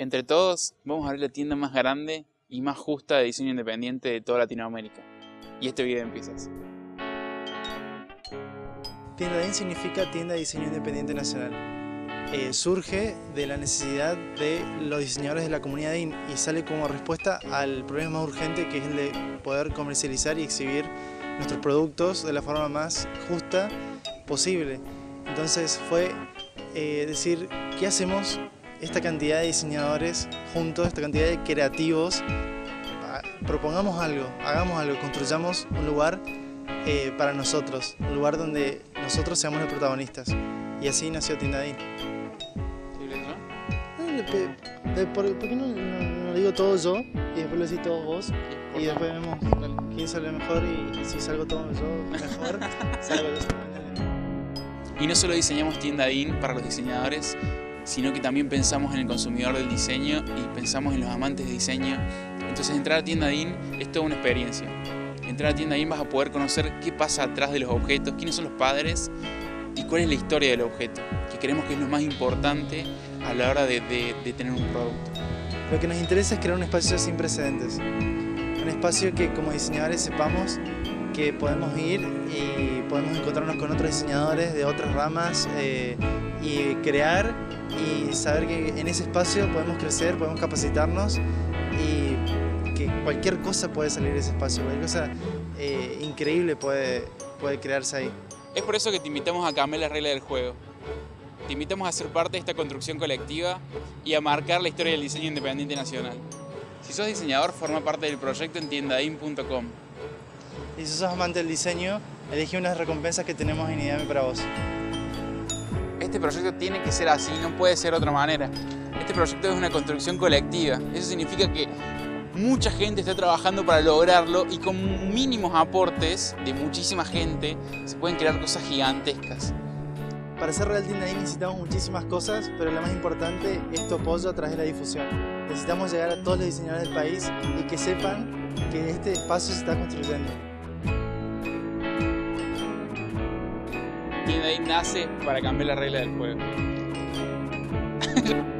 Entre todos, vamos a abrir la tienda más grande y más justa de diseño independiente de toda Latinoamérica. Y este video empieza así. Tienda DIN significa Tienda de Diseño Independiente Nacional. Eh, surge de la necesidad de los diseñadores de la comunidad DIN y sale como respuesta al problema más urgente que es el de poder comercializar y exhibir nuestros productos de la forma más justa posible. Entonces fue eh, decir, ¿qué hacemos esta cantidad de diseñadores juntos, esta cantidad de creativos? Ah, propongamos algo, hagamos algo, construyamos un lugar eh, para nosotros, un lugar donde nosotros seamos los protagonistas. Y así nació Tindadín. ¿Por, ¿Por qué no, no, lo digo todo yo y después lo decís todos vos? Y después vemos quién sale mejor y, si salgo todo yo mejor, salgo yo. Y no solo diseñamos Tienda DIN para los diseñadores, sino que también pensamos en el consumidor del diseño y pensamos en los amantes de diseño. Entonces entrar a Tienda DIN es toda una experiencia. Entrar a Tienda DIN vas a poder conocer qué pasa atrás de los objetos, quiénes son los padres y cuál es la historia del objeto, que creemos que es lo más importante a la hora de, de, tener un producto. Lo que nos interesa es crear un espacio sin precedentes, un espacio que como diseñadores sepamos que podemos ir y podemos encontrarnos con otros diseñadores de otras ramas eh, y crear y saber que en ese espacio podemos crecer, podemos capacitarnos y que cualquier cosa puede salir de ese espacio, cualquier cosa eh, increíble puede, puede crearse ahí. Es por eso que te invitamos a cambiar la regla del juego. Te invitamos a ser parte de esta construcción colectiva y a marcar la historia del diseño independiente nacional. Si sos diseñador, forma parte del proyecto en tiendain.com. Y si sos amante del diseño, elegí unas recompensas que tenemos en IDEAME para vos. Este proyecto tiene que ser así, no puede ser de otra manera. Este proyecto es una construcción colectiva. Eso significa que mucha gente está trabajando para lograrlo y con mínimos aportes de muchísima gente se pueden crear cosas gigantescas. Para ser Real Team necesitamos muchísimas cosas, pero lo más importante es tu apoyo a través de la difusión. Necesitamos llegar a todos los diseñadores del país y que sepan que este espacio se está construyendo. Team nace para cambiar la regla del juego.